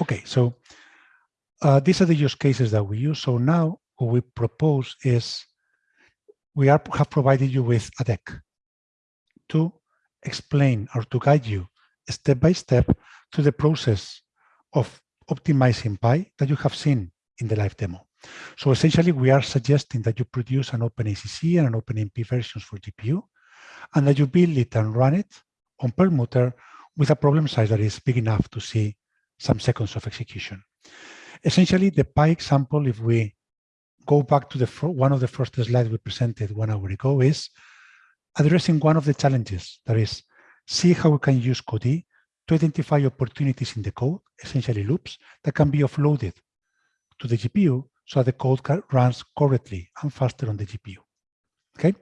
Okay, so uh, these are the use cases that we use. So now what we propose is we are, have provided you with a deck to explain or to guide you step by step to the process of optimizing Pi that you have seen in the live demo. So essentially, we are suggesting that you produce an OpenACC and an OpenMP versions for GPU, and that you build it and run it on Perlmutter with a problem size that is big enough to see some seconds of execution. Essentially, the Pi example, if we go back to the one of the first slides we presented one hour ago, is addressing one of the challenges, that is, see how we can use Codee to identify opportunities in the code, essentially loops, that can be offloaded to the GPU so that the code runs correctly and faster on the GPU. Okay.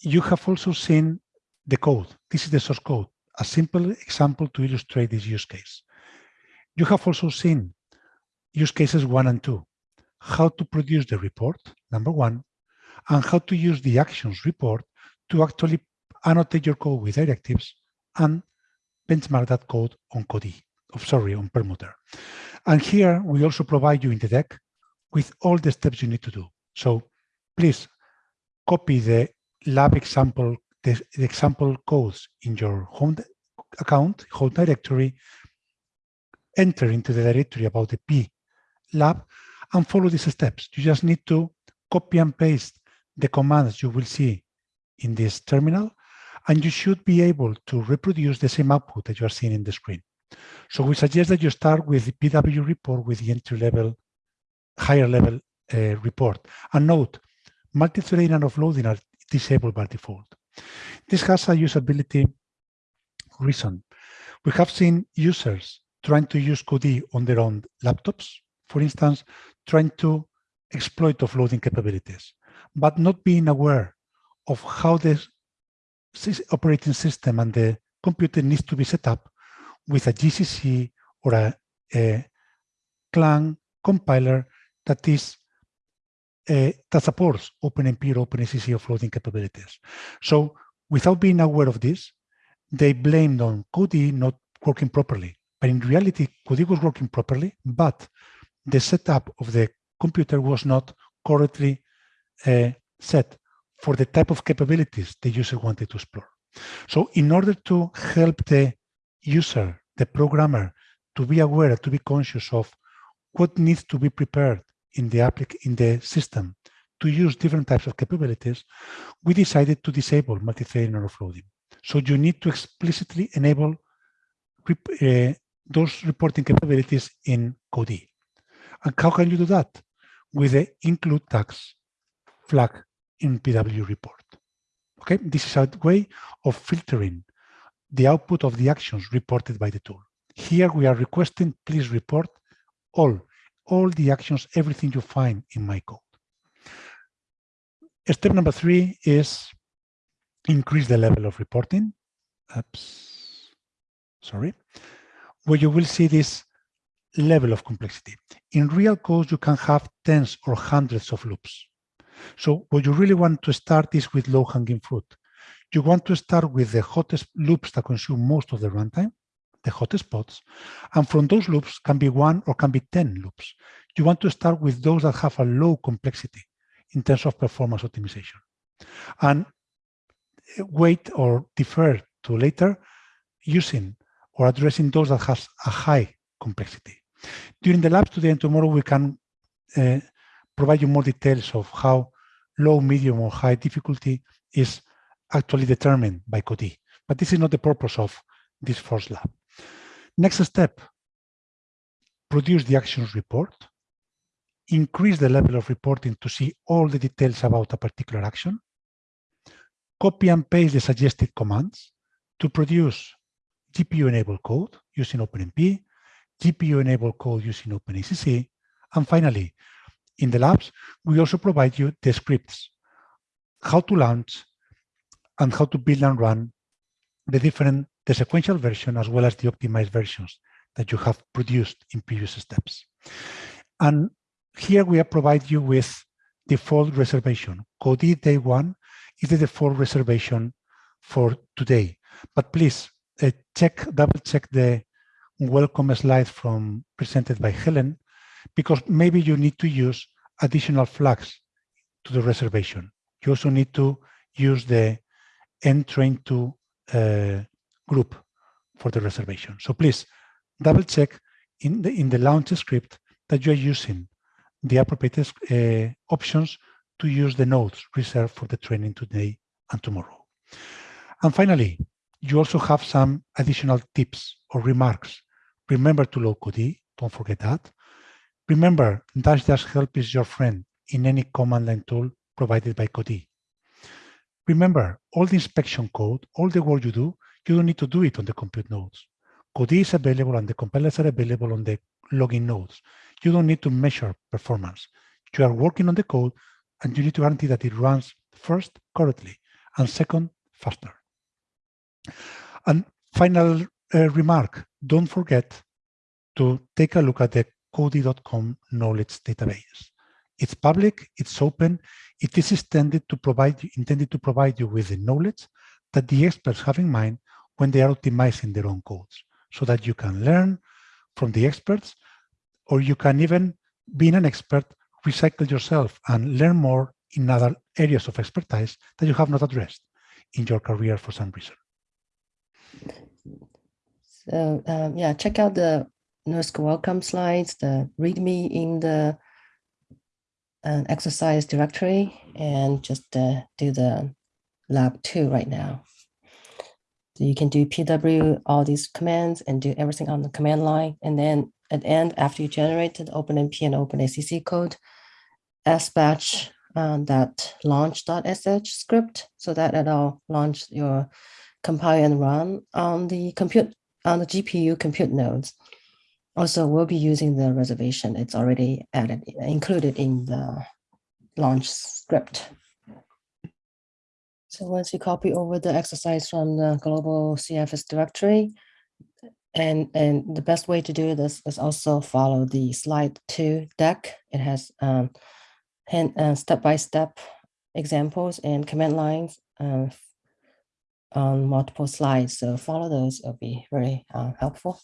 You have also seen the code. This is the source code, a simple example to illustrate this use case. You have also seen use cases one and two, how to produce the report, number one, and how to use the actions report to actually annotate your code with directives and benchmark that code on Codee, oh, sorry, on Perlmutter. And here we also provide you in the deck with all the steps you need to do. So please copy the lab example, the, the example codes in your home account, home directory, enter into the directory about the P lab and follow these steps. You just need to copy and paste the commands you will see in this terminal, and you should be able to reproduce the same output that you are seeing in the screen. So we suggest that you start with the PW report with the entry level higher level uh, report. And note, multi-threading and offloading are disabled by default. This has a usability reason. We have seen users trying to use Codee on their own laptops, for instance, trying to exploit offloading capabilities, but not being aware of how the operating system and the computer needs to be set up with a GCC or a, a Clang compiler that is uh, that supports OpenMP or OpenACC offloading capabilities. So without being aware of this, they blamed on Codee not working properly. But in reality, Codee was working properly, but the setup of the computer was not correctly uh, set for the type of capabilities the user wanted to explore. So in order to help the user, the programmer, to be aware, to be conscious of what needs to be prepared in the applic in the system to use different types of capabilities, we decided to disable multi-threading or offloading. So you need to explicitly enable uh, those reporting capabilities in Codee. And how can you do that? With the include tags flag in PW report. Okay, this is a way of filtering the output of the actions reported by the tool. Here we are requesting, please report all all the actions, everything you find in my code. Step number three is increase the level of reporting. Oops, sorry, where you will see this level of complexity. In real code, you can have tens or hundreds of loops. So what you really want to start is with low-hanging fruit. You want to start with the hottest loops that consume most of the runtime, the hottest spots, And from those loops can be one or can be 10 loops. You want to start with those that have a low complexity in terms of performance optimization. And eh, wait or defer to later using or addressing those that has a high complexity. During the labs today and tomorrow, we can uh, provide you more details of how low, medium, or high difficulty is actually determined by Codee. But this is not the purpose of this first lab. Next step, produce the actions report, increase the level of reporting to see all the details about a particular action, copy and paste the suggested commands to produce GPU-enabled code using OpenMP, GPU-enabled code using OpenACC, and finally, in the labs, we also provide you the scripts, how to launch and how to build and run the different the sequential version as well as the optimized versions that you have produced in previous steps. And here we provide you with default reservation. Codee day one is the default reservation for today. But please uh, check, double check the welcome slide from presented by Helen, because maybe you need to use additional flags to the reservation. You also need to use the ntrain2 uh, group for the reservation. So please double check in the in the launch script that you are using the appropriate uh, options to use the nodes reserved for the training today and tomorrow. And finally, you also have some additional tips or remarks. Remember to load Codee, don't forget that. Remember, dash dash help is your friend in any command line tool provided by Codee. Remember, all the inspection code, all the work you do, you don't need to do it on the compute nodes. Codee is available and the compilers are available on the login nodes. You don't need to measure performance. You are working on the code and you need to guarantee that it runs first correctly and second faster. And final uh, remark, don't forget to take a look at the Codee.com knowledge database. It's public, it's open, it is intended to provide intended to provide you with the knowledge that the experts have in mind when they are optimizing their own codes so that you can learn from the experts or you can even being an expert recycle yourself and learn more in other areas of expertise that you have not addressed in your career for some reason. So um, yeah, check out the NERSC welcome slides, the README in the uh, exercise directory, and just uh, do the lab two right now. So you can do PW, all these commands, and do everything on the command line. And then at the end, after you generated OpenMP and OpenACC code, sbatch uh, that launch.sh script so that it'll launch your compile and run on the compute on the GPU compute nodes. Also, we'll be using the reservation. It's already added, included in the launch script. So once you copy over the exercise from the global CFS directory, and, and the best way to do this is also follow the slide two deck. It has um, uh, step-by-step examples and command lines uh, on multiple slides. So follow those, it'll be very uh, helpful.